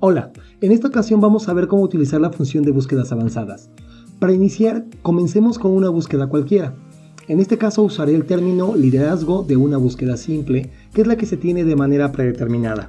Hola, en esta ocasión vamos a ver cómo utilizar la función de búsquedas avanzadas. Para iniciar, comencemos con una búsqueda cualquiera. En este caso usaré el término liderazgo de una búsqueda simple, que es la que se tiene de manera predeterminada.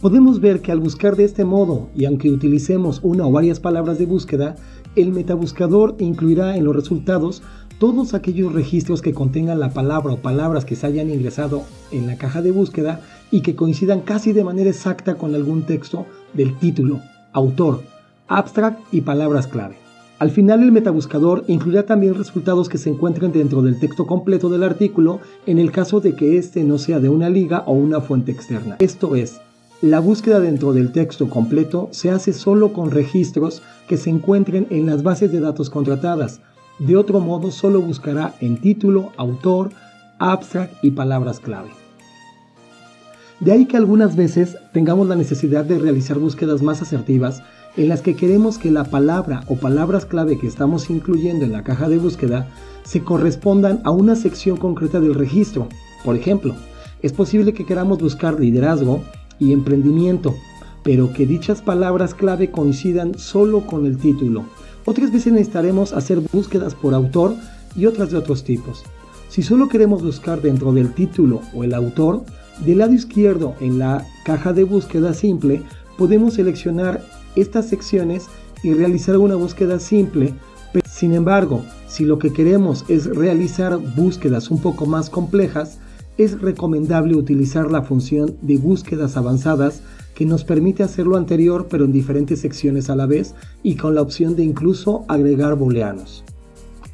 Podemos ver que al buscar de este modo, y aunque utilicemos una o varias palabras de búsqueda, el metabuscador incluirá en los resultados todos aquellos registros que contengan la palabra o palabras que se hayan ingresado en la caja de búsqueda y que coincidan casi de manera exacta con algún texto del título, autor, abstract y palabras clave. Al final el metabuscador incluirá también resultados que se encuentren dentro del texto completo del artículo en el caso de que éste no sea de una liga o una fuente externa. Esto es, la búsqueda dentro del texto completo se hace solo con registros que se encuentren en las bases de datos contratadas. De otro modo, solo buscará en título, autor, abstract y palabras clave. De ahí que algunas veces tengamos la necesidad de realizar búsquedas más asertivas en las que queremos que la palabra o palabras clave que estamos incluyendo en la caja de búsqueda se correspondan a una sección concreta del registro. Por ejemplo, es posible que queramos buscar liderazgo y emprendimiento, pero que dichas palabras clave coincidan solo con el título. Otras veces necesitaremos hacer búsquedas por autor y otras de otros tipos. Si solo queremos buscar dentro del título o el autor, del lado izquierdo en la caja de búsqueda simple podemos seleccionar estas secciones y realizar una búsqueda simple. Sin embargo, si lo que queremos es realizar búsquedas un poco más complejas, es recomendable utilizar la función de búsquedas avanzadas que nos permite hacer lo anterior pero en diferentes secciones a la vez y con la opción de incluso agregar booleanos.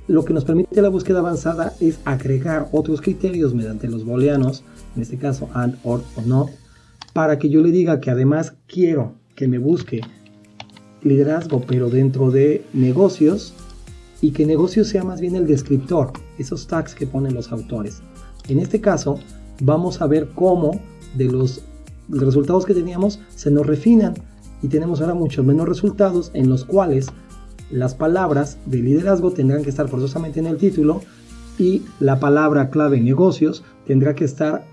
Lo que nos permite la búsqueda avanzada es agregar otros criterios mediante los booleanos, en este caso and, or o not, para que yo le diga que además quiero que me busque liderazgo pero dentro de negocios y que negocio sea más bien el descriptor, esos tags que ponen los autores. En este caso, vamos a ver cómo de los resultados que teníamos se nos refinan y tenemos ahora muchos menos resultados en los cuales las palabras de liderazgo tendrán que estar forzosamente en el título y la palabra clave negocios tendrá que estar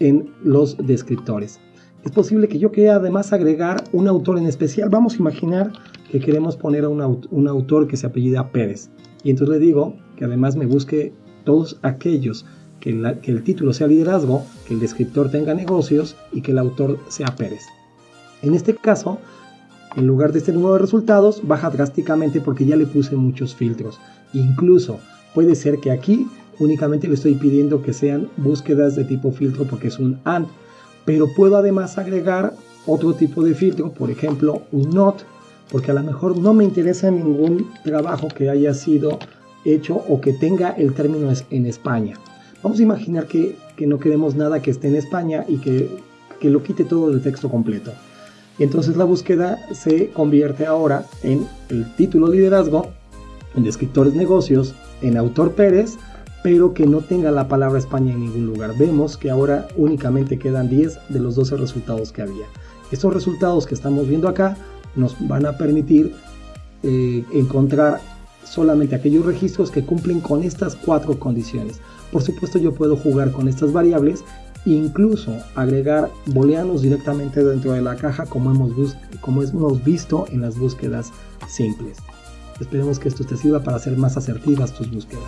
en los descriptores. Es posible que yo quiera además agregar un autor en especial. Vamos a imaginar que queremos poner a un, un autor que se apellida Pérez. Y entonces le digo que además me busque todos aquellos que, el título sea liderazgo, que el descriptor tenga negocios y que el autor sea Pérez. En este caso, en lugar de este número de resultados, baja drásticamente porque ya le puse muchos filtros. Incluso puede ser que aquí únicamente le estoy pidiendo que sean búsquedas de tipo filtro porque es un AND. Pero puedo además agregar otro tipo de filtro, por ejemplo un NOT, porque a lo mejor no me interesa ningún trabajo que haya sido hecho o que tenga el término en España. Vamos a imaginar que, no queremos nada que esté en España y que, que lo quite todo el texto completo. Entonces la búsqueda se convierte ahora en el título liderazgo, en descriptores negocios, en autor Pérez, pero que no tenga la palabra España en ningún lugar. Vemos que ahora únicamente quedan 10 de los 12 resultados que había. Estos resultados que estamos viendo acá nos van a permitir eh, encontrar solamente aquellos registros que cumplen con estas cuatro condiciones. Por supuesto yo puedo jugar con estas variables incluso agregar booleanos directamente dentro de la caja como hemos, como hemos visto en las búsquedas simples. Esperemos que esto te sirva para hacer más asertivas tus búsquedas.